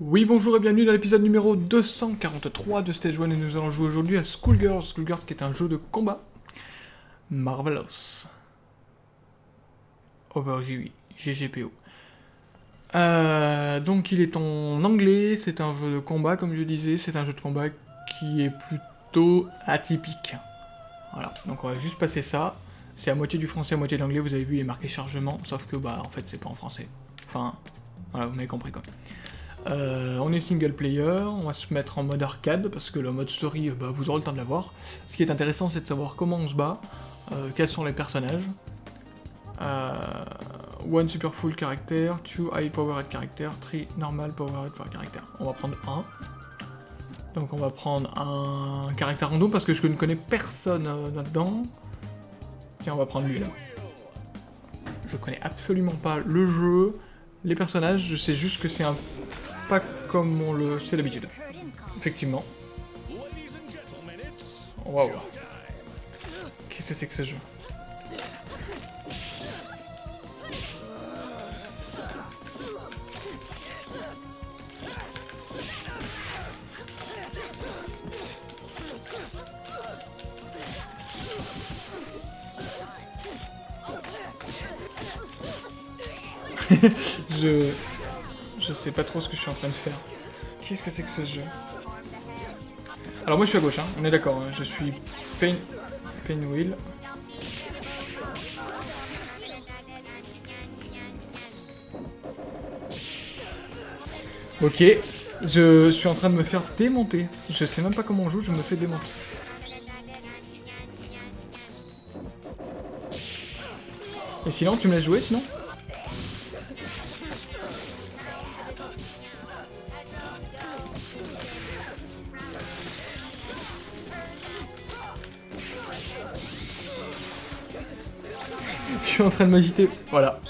Oui, bonjour et bienvenue dans l'épisode numéro 243 de Stage 1 et nous allons jouer aujourd'hui à Schoolgirls, Schoolgirls qui est un jeu de combat. Marvelous. Over GW, GGPO. Euh, donc il est en anglais, c'est un jeu de combat comme je disais, c'est un jeu de combat qui est plutôt atypique. Voilà, donc on va juste passer ça. C'est à moitié du français, à moitié de l'anglais, vous avez vu il est marqué chargement, sauf que bah en fait c'est pas en français. Enfin, voilà, vous m'avez compris quoi. Euh, on est single player, on va se mettre en mode arcade, parce que le mode story, bah, vous aurez le temps de l'avoir. Ce qui est intéressant, c'est de savoir comment on se bat, euh, quels sont les personnages. Euh, one super full character, two high powered character, three normal powered character. On va prendre un. Donc on va prendre un caractère random, parce que je ne connais personne là-dedans. Tiens, on va prendre lui, là. Je connais absolument pas le jeu, les personnages, je sais juste que c'est un pas comme on le sait d'habitude. Effectivement. Waouh. Qu'est-ce que c'est que ce jeu? je... Je sais pas trop ce que je suis en train de faire. Qu'est-ce que c'est que ce jeu? Alors moi je suis à gauche, hein. on est d'accord, hein. je suis Pain... Painwheel. Ok, je suis en train de me faire démonter. Je sais même pas comment on joue, je me fais démonter. Et sinon, tu me laisses jouer sinon? En train de m'agiter. Voilà.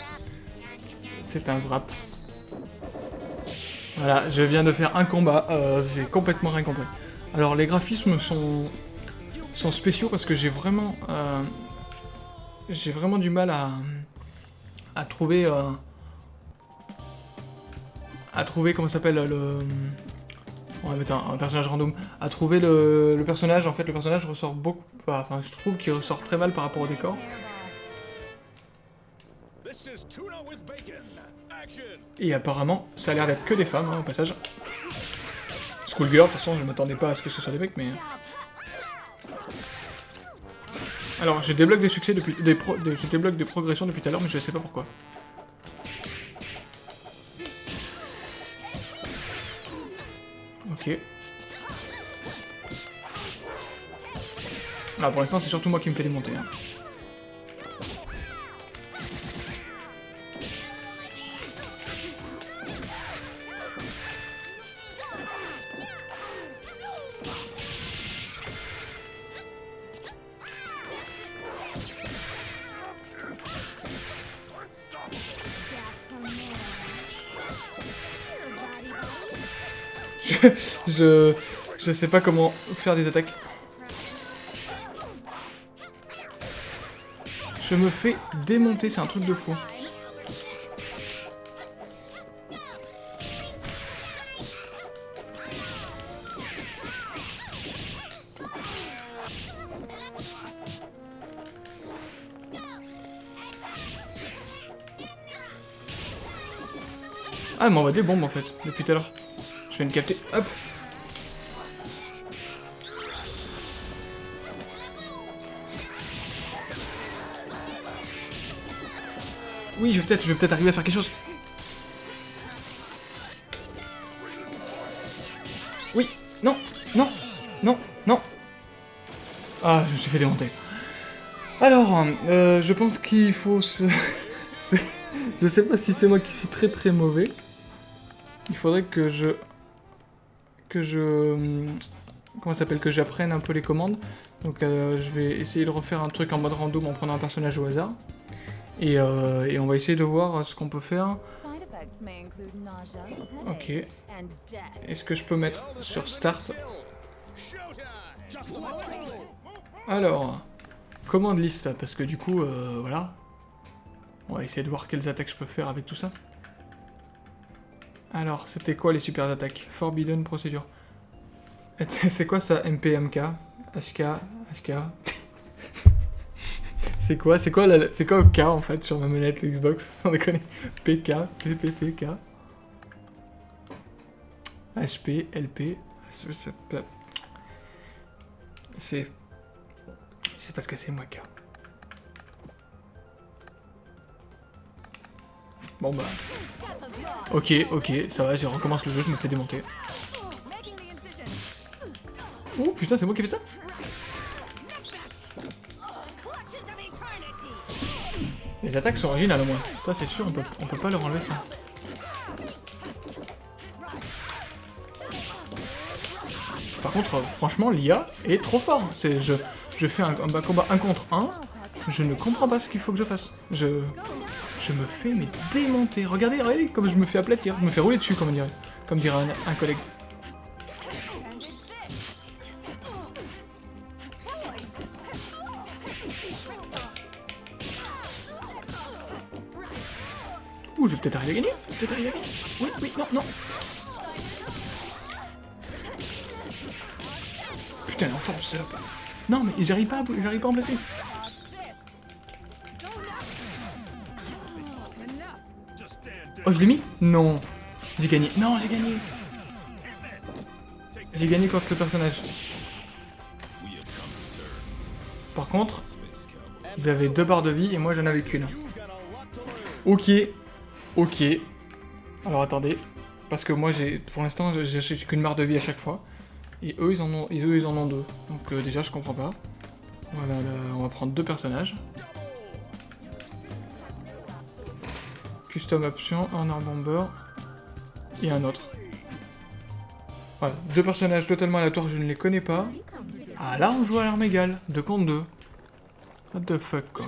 C'est un wrap. Voilà, je viens de faire un combat. Euh, j'ai complètement rien compris. Alors, les graphismes sont, sont spéciaux parce que j'ai vraiment... Euh, j'ai vraiment du mal à, à trouver... Euh, à trouver, comment s'appelle, le... On va mettre un, personnage random. À trouver le, le, personnage, en fait, le personnage ressort beaucoup... Enfin, je trouve qu'il ressort très mal par rapport au décor. Et apparemment, ça a l'air d'être que des femmes, hein, au passage. Schoolgirl, de toute façon, je m'attendais pas à ce que ce soit des mecs, mais... Alors, je débloque des succès depuis... Des je débloque des progressions depuis tout à l'heure, mais je sais pas pourquoi. Ok. Ah, pour l'instant, c'est surtout moi qui me fais démonter. Hein. je, je sais pas comment faire des attaques. Je me fais démonter, c'est un truc de fou. Ah, elle m'envoie des bombes en fait, depuis tout à l'heure. Je viens de capter. Hop Oui, je vais peut-être peut arriver à faire quelque chose. Oui, non, non, non, non. Ah, je me suis fait démonter. Alors, euh, je pense qu'il faut se... je sais pas si c'est moi qui suis très très mauvais. Il faudrait que je que je... Comment s'appelle Que j'apprenne un peu les commandes. Donc euh, je vais essayer de refaire un truc en mode random en prenant un personnage au hasard. Et, euh, et on va essayer de voir ce qu'on peut faire. Ok. Est-ce que je peux mettre sur Start? Alors, commande liste, parce que du coup, euh, voilà. On va essayer de voir quelles attaques je peux faire avec tout ça. Alors, c'était quoi les super attaques? Forbidden Procedure. C'est quoi ça? MPMK HK HK C'est quoi? C'est quoi, la... quoi K en fait sur ma manette Xbox? On. PK, PPPK. HP, LP. C'est... C'est parce que c'est moi K. Bon bah... Ok, ok, ça va, j'ai recommence le jeu, je me fais démonter. Oh putain, c'est moi qui fais ça Les attaques sont originales au moins. Ça c'est sûr, on peut, pas leur enlever ça. Par contre, franchement, l'IA est trop fort. Je, je fais un, combat 1 contre 1, je ne comprends pas ce qu'il faut que je fasse. Je, je me fais mais démonter. Regardez, regardez comme je me fais aplatir. Je me fais rouler dessus, comme dirait, comme dirait un collègue. Ouh, je vais peut-être arriver à gagner Peut-être arriver à gagner Oui, oui, non, non Putain, forme, c'est Non, mais j'arrive pas, j'arrive pas à en placer Oh, je l'ai mis Non J'ai gagné. Non, j'ai gagné J'ai gagné contre le personnage. Par contre, ils avaient deux barres de vie et moi j'en avais qu'une. Ok, Ok. Alors attendez. Parce que moi, j'ai, pour l'instant, j'ai qu'une barre de vie à chaque fois. Et eux, ils en ont, eux, ils en ont deux. Donc euh, déjà, je comprends pas. Voilà, on va prendre deux personnages. Custom option, un arm bomber et un autre. Voilà, deux personnages totalement aléatoires, je ne les connais pas. Ah là, on joue à l'arme égale, 2 contre 2. What the fuck, quoi.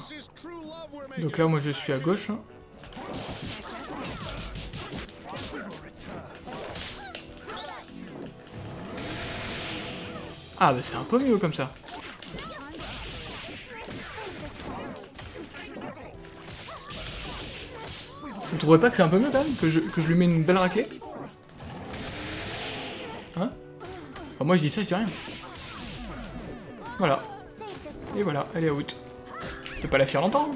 Donc là, moi, je suis à gauche. Hein. Ah bah c'est un peu mieux comme ça. Vous trouvez pas que c'est un peu mieux quand même que je, que je lui mets une belle raclée Hein Moi je dis ça, je dis rien. Voilà. Et voilà, elle est out. Je peux pas la faire longtemps.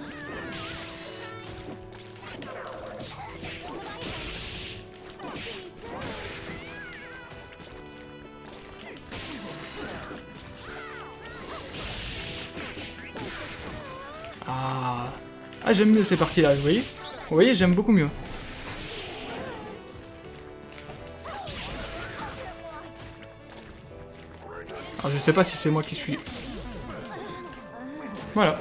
Hein. Ah, j'aime mieux ces parties-là, vous voyez Vous voyez, j'aime beaucoup mieux. Alors, je sais pas si c'est moi qui suis... Voilà.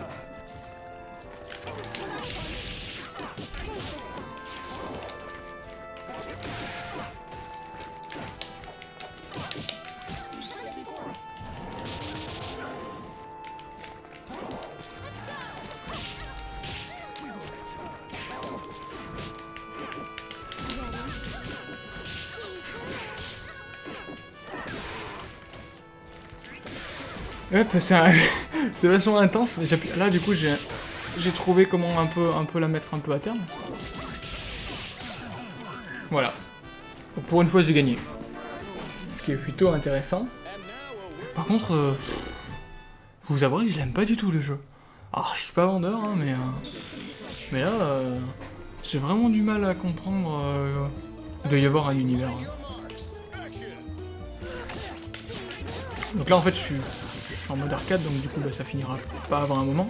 c'est vachement intense. Mais là, du coup, j'ai trouvé comment un peu, un peu la mettre un peu à terme. Voilà. pour une fois, j'ai gagné. Ce qui est plutôt intéressant. Par contre, euh, vous avouerez que je l'aime pas du tout le jeu. Alors, je suis pas vendeur, hein, mais... Euh, mais là, euh, j'ai vraiment du mal à comprendre... il doit y avoir un univers. Donc là, en fait, je suis en mode arcade, donc du coup bah, ça finira pas avant un moment.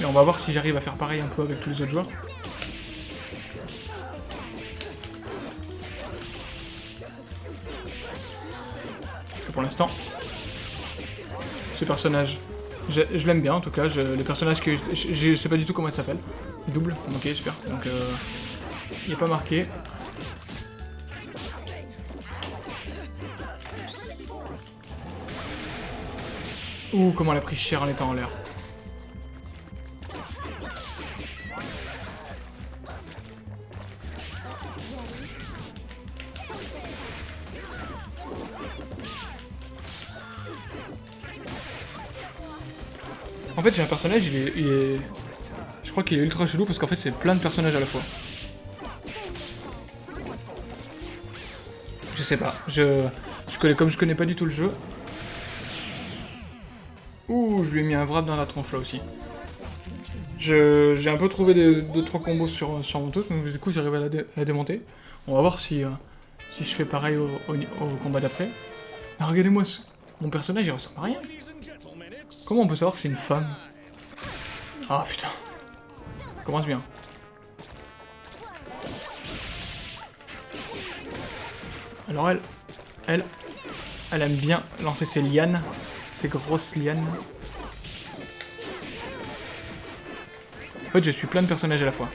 Mais on va voir si j'arrive à faire pareil un peu avec tous les autres joueurs. pour l'instant, ce personnage, je, l'aime bien en tout cas, les personnages que je, sais pas du tout comment il s'appelle. Double, ok super, donc euh, il n'est pas marqué. Ouh, comment elle a pris cher en étant en l'air. En fait, j'ai un personnage, il est, il est... Je crois qu'il est ultra chelou parce qu'en fait, c'est plein de personnages à la fois. Je sais pas. Je, je connais, comme je connais pas du tout le jeu, Ouh, je lui ai mis un wrap dans la tronche là aussi. J'ai un peu trouvé 2-3 combos sur, sur mon touche, donc du coup j'arrive à, la démonter. On va voir si, euh, si je fais pareil au, combat d'après. Regardez-moi, mon personnage il ressemble à rien. Comment on peut savoir que c'est une femme? Ah putain. Commence bien. Alors elle, elle aime bien lancer ses lianes, ses grosses lianes. En fait, je suis plein de personnages à la fois.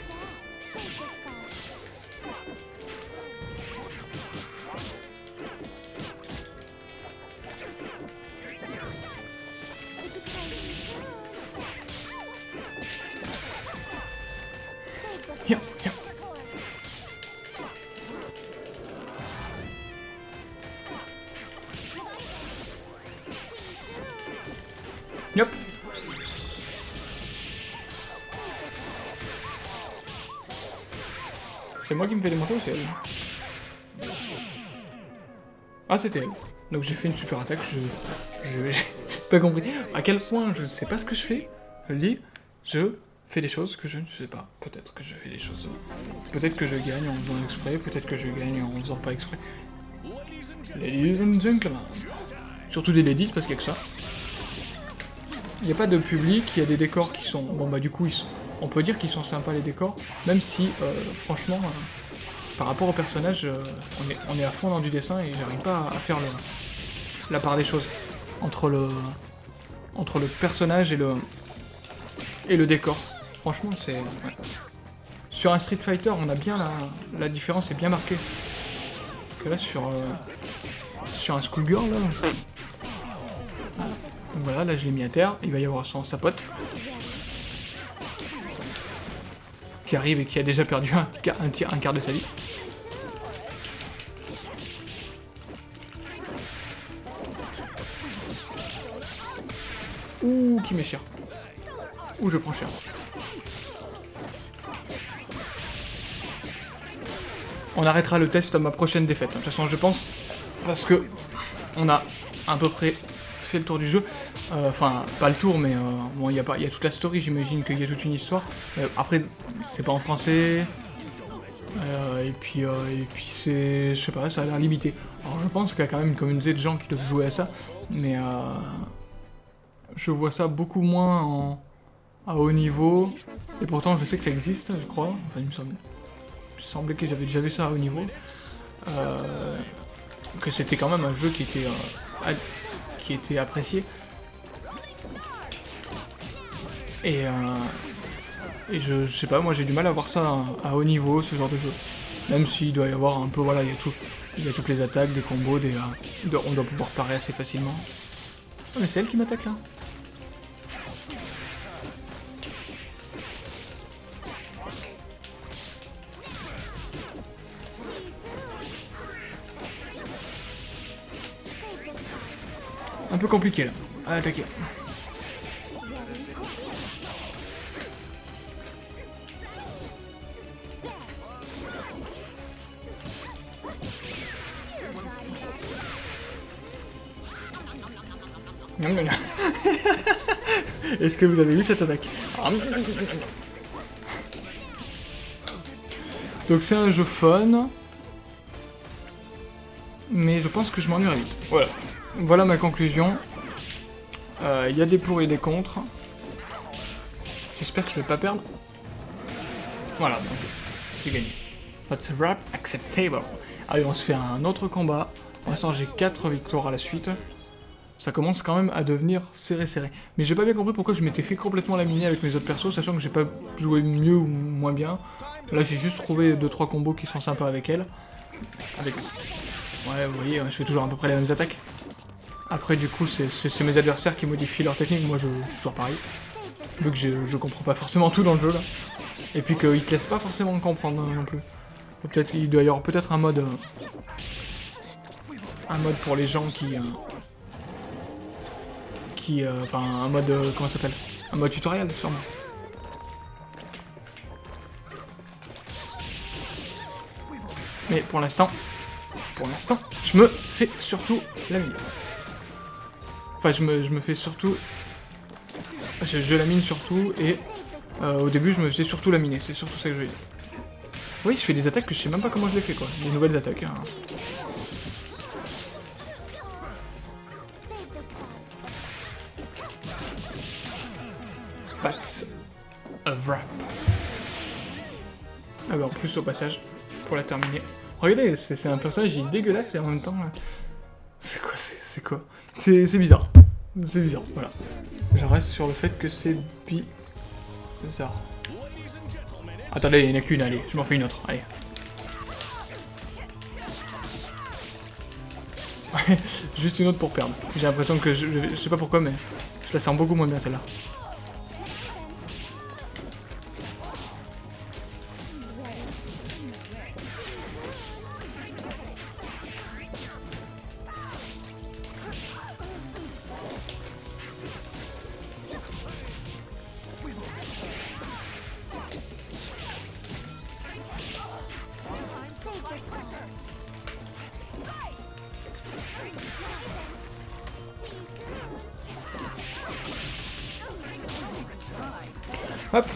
Ah, c'était elle. Donc j'ai fait une super attaque, je... J'ai pas compris. À quel point je ne sais pas ce que je fais, je je fais des choses que je ne sais pas. Peut-être que je fais des choses... Peut-être que je gagne en faisant exprès, peut-être que je gagne en faisant pas exprès. Ladies and gentlemen. Surtout des ladies, parce qu'il y a que ça. Il n'y a pas de public, il y a des décors qui sont... Bon bah du coup, ils sont on peut dire qu'ils sont sympas les décors, même si, euh, franchement, euh, par rapport au personnage, euh, on, est, à fond dans du dessin et j'arrive pas à faire la part des choses entre le, entre le personnage et le, décor. Franchement, c'est... Sur un Street Fighter, on a bien la, la différence est bien marquée. Que là, sur, sur un Schoolgirl, là... Voilà, là je l'ai mis à terre, il va y avoir son, sa pote. arrive et qui a déjà perdu un, un quart de sa vie. Qui m'est cher. Ouh, je prends cher. On arrêtera le test à ma prochaine défaite. De toute façon, je pense, parce que on a à peu près fait le tour du jeu. Euh, enfin, pas le tour, mais euh, bon, il y, a pas, y a toute la story, j'imagine qu'il y a toute une histoire. Euh, après, c'est pas en français. et puis, et puis c'est, je sais pas, ça a l'air limité. Alors je pense qu'il y a quand même une communauté de gens qui doivent jouer à ça, mais je vois ça beaucoup moins en, à haut niveau. Et pourtant, je sais que ça existe, je crois. Enfin, il me semble, il semblait que j'avais déjà vu ça à haut niveau. que c'était quand même un jeu qui était, qui était apprécié. Et, euh, et je, sais pas, moi j'ai du mal à voir ça à, haut niveau, ce genre de jeu. Même s'il doit y avoir un peu, voilà, il y a tout. Il y a toutes les attaques, des combos, des, euh, on doit pouvoir parer assez facilement. Oh, mais c'est elle qui m'attaque là peu compliqué là, à attaquer. Est-ce que vous avez vu cette attaque Donc c'est un jeu fun, mais je pense que je m'ennuierai vite. Voilà. Voilà ma conclusion. Euh, il y a des pour et des contre. J'espère que je vais pas perdre. Voilà, j'ai gagné. That's rap acceptable. Allez, on se fait un autre combat. Pour l'instant, j'ai 4 victoires à la suite ça commence quand même à devenir serré serré. Mais j'ai pas bien compris pourquoi je m'étais fait complètement laminer avec mes autres persos, sachant que j'ai pas joué mieux ou moins bien. Là j'ai juste trouvé 2-3 combos qui sont sympas avec elle. Ouais vous voyez, je fais toujours à peu près les mêmes attaques. Après du coup c'est mes adversaires qui modifient leur technique, moi je toujours pareil. Vu que je, comprends pas forcément tout dans le jeu là. Et puis qu'ils te laissent pas forcément comprendre non plus. Peut-être il doit y avoir peut-être un mode... Euh, un mode pour les gens qui... Euh, qui, euh, enfin, un mode, euh, comment ça s'appelle? Un mode tutoriel, sûrement. Mais pour l'instant, pour l'instant, je me fais surtout la mine. Enfin, je me, je me fais surtout... Je, la mine surtout, et euh, au début, je me faisais surtout laminer, c'est surtout ça que je veux dire. Oui, je fais des attaques que je sais même pas comment je les fais, quoi. Des nouvelles attaques, hein. That's a wrap. Ah bah en plus, au passage, pour la terminer. Regardez, c'est un personnage, dégueulasse et en même temps... euh, C'est quoi C'est quoi? C'est bizarre. C'est bizarre, voilà. Je reste sur le fait que c'est bizarre. Attendez, il n'y en a qu'une, allez, je m'en fais une autre, allez. Juste une autre pour perdre. J'ai l'impression que, je, je, je sais pas pourquoi, mais je la sens beaucoup moins bien celle-là. Hop.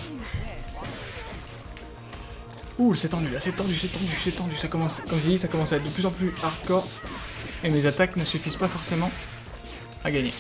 Ouh, c'est tendu, là, c'est tendu, c'est tendu, c'est tendu, ça commence, comme j'ai dit, ça commence à être de plus en plus hardcore, et mes attaques ne suffisent pas forcément à gagner.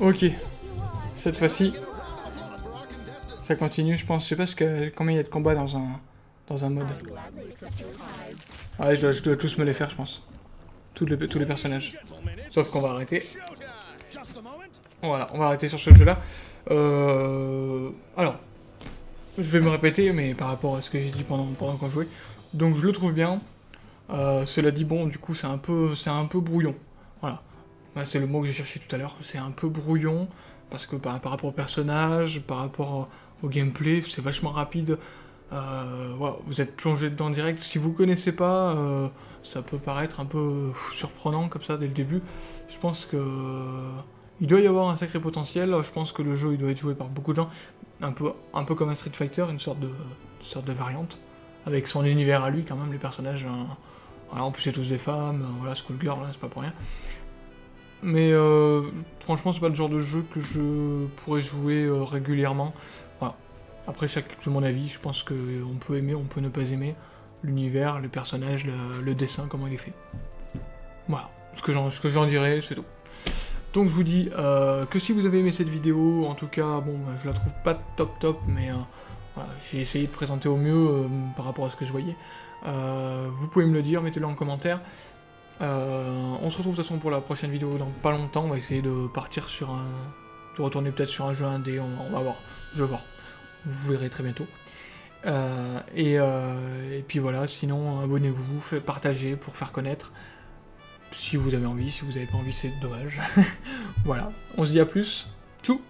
Ok. Cette fois-ci, ça continue, je pense. Je sais pas ce que, combien il y a de combats dans un, dans un mode. Ouais, je dois, je dois tous me les faire, je pense. Tous les, tous les personnages. Sauf qu'on va arrêter. Voilà, on va arrêter sur ce jeu-là. Euh... Alors, je vais me répéter, mais par rapport à ce que j'ai dit pendant, pendant qu'on jouait. Donc je le trouve bien. Euh, cela dit, bon, du coup, c'est un peu, c'est un peu brouillon. Voilà. C'est le mot que j'ai cherché tout à l'heure. C'est un peu brouillon parce que par, rapport au personnage, par rapport au gameplay, c'est vachement rapide. Euh, vous êtes plongé dedans direct. Si vous connaissez pas, euh, ça peut paraître un peu surprenant comme ça dès le début. Je pense que il doit y avoir un sacré potentiel. Je pense que le jeu il doit être joué par beaucoup de gens, un peu, un peu comme un Street Fighter, une sorte de, sorte de variante avec son univers à lui quand même. Les personnages, hein, voilà, en plus c'est tous des femmes. Voilà, Skullgirl, c'est pas pour rien. Mais euh, franchement, c'est pas le genre de jeu que je pourrais jouer euh, régulièrement. Voilà. Après, chaque mon avis, je pense qu'on peut aimer, on peut ne pas aimer l'univers, le personnage, le, dessin, comment il est fait. Voilà, ce que j'en dirais, c'est tout. Donc je vous dis euh, que si vous avez aimé cette vidéo, en tout cas, bon, je la trouve pas top top, mais euh, j'ai essayé de présenter au mieux euh, par rapport à ce que je voyais. vous pouvez me le dire, mettez-le en commentaire. Euh, on se retrouve de toute façon pour la prochaine vidéo dans pas longtemps, on va essayer de partir sur un... de retourner peut-être sur un jeu indé, on, on va voir, je vais voir. Vous verrez très bientôt. Euh, et, euh, et, puis voilà, sinon abonnez-vous, partagez pour faire connaître. Si vous avez envie, si vous n'avez pas envie, c'est dommage. voilà, on se dit à plus. Tchou